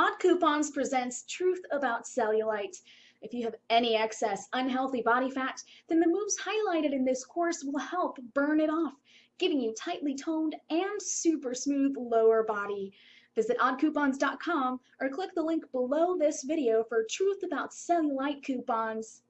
Odd Coupons presents Truth About Cellulite. If you have any excess unhealthy body fat, then the moves highlighted in this course will help burn it off, giving you tightly toned and super smooth lower body. Visit oddcoupons.com or click the link below this video for Truth About Cellulite coupons.